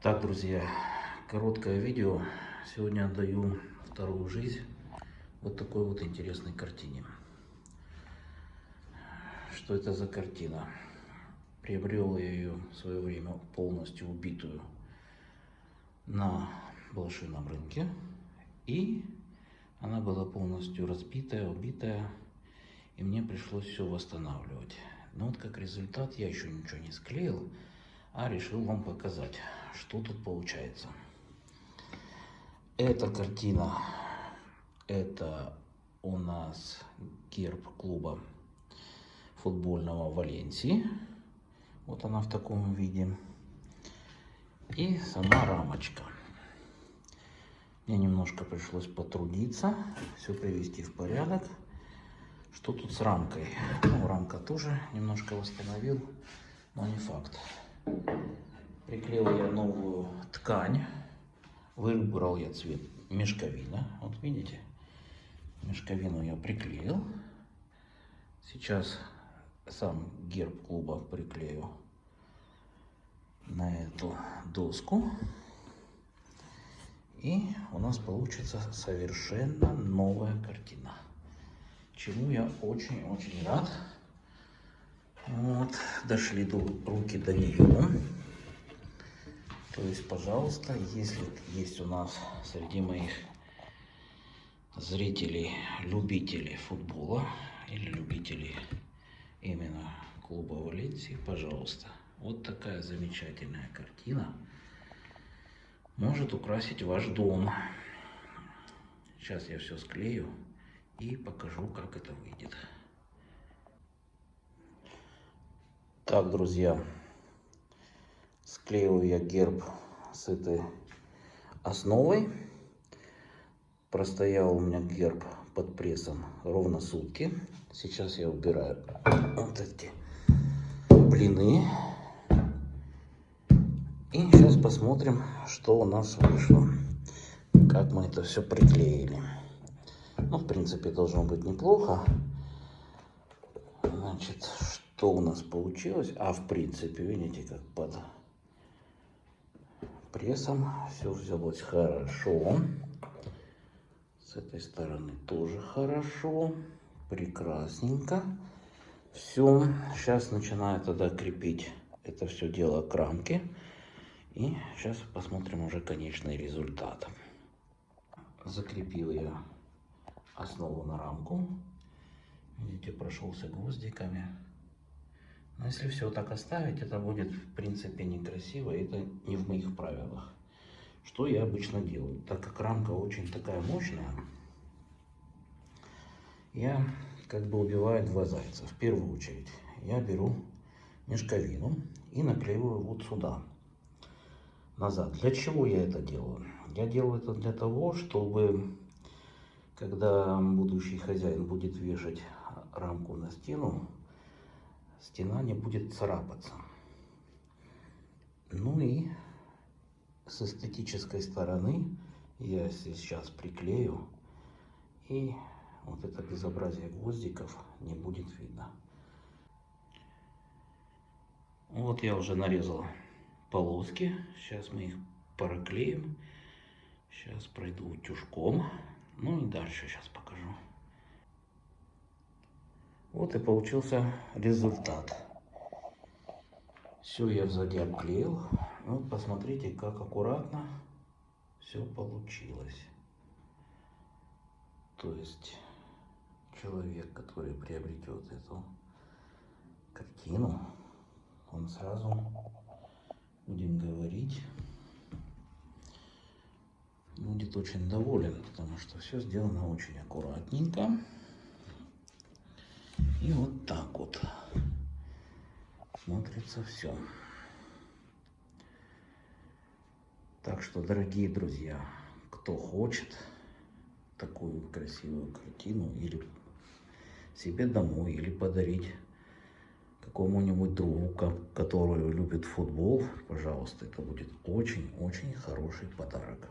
Так, друзья, короткое видео. Сегодня отдаю вторую жизнь вот такой вот интересной картине. Что это за картина? Приобрел я ее в свое время полностью убитую на блошином рынке. И она была полностью разбитая, убитая. И мне пришлось все восстанавливать. Но вот как результат я еще ничего не склеил, а решил вам показать, что тут получается. Эта картина, это у нас герб клуба футбольного Валенсии. Вот она в таком виде. И сама рамочка. Мне немножко пришлось потрудиться, все привести в порядок. Что тут с рамкой? Ну, рамка тоже немножко восстановил, но не факт. Приклеил я новую ткань. Выбрал я цвет мешковина. Вот видите, мешковину я приклеил. Сейчас сам герб клуба приклею на эту доску. И у нас получится совершенно новая картина. Чему я очень-очень рад. Вот, дошли до, руки до нее. То есть, пожалуйста, если есть у нас среди моих зрителей, любителей футбола или любителей именно клуба Валенсии, пожалуйста. Вот такая замечательная картина может украсить ваш дом. Сейчас я все склею и покажу, как это выйдет. Так, друзья, склеиваю я герб с этой основой. Простоял у меня герб под прессом ровно сутки. Сейчас я убираю вот эти блины. И сейчас посмотрим, что у нас вышло. Как мы это все приклеили. Ну, в принципе, должно быть неплохо. Значит, что у нас получилось? А, в принципе, видите, как под прессом все взялось хорошо. С этой стороны тоже хорошо. Прекрасненько. Все. Сейчас начинаю тогда крепить это все дело к рамке. И сейчас посмотрим уже конечный результат. Закрепил я основу на рамку. Видите, прошелся гвоздиками. Но если все так оставить, это будет в принципе некрасиво. Это не в моих правилах. Что я обычно делаю? Так как рамка очень такая мощная, я как бы убиваю два зайца. В первую очередь я беру мешковину и наклеиваю вот сюда, назад. Для чего я это делаю? Я делаю это для того, чтобы когда будущий хозяин будет вешать рамку на стену, стена не будет царапаться. Ну и с эстетической стороны я сейчас приклею и вот это безобразие гвоздиков не будет видно. Вот я уже нарезал полоски. Сейчас мы их проклеим. Сейчас пройду утюжком. Ну и дальше сейчас покажу. Вот и получился результат. Все я сзади обклеил. Вот посмотрите, как аккуратно все получилось. То есть человек, который приобретет эту картину, он сразу, будем говорить, будет очень доволен, потому что все сделано очень аккуратненько. И вот так вот смотрится все. Так что, дорогие друзья, кто хочет такую красивую картину или себе домой, или подарить какому-нибудь другу, который любит футбол, пожалуйста, это будет очень-очень хороший подарок.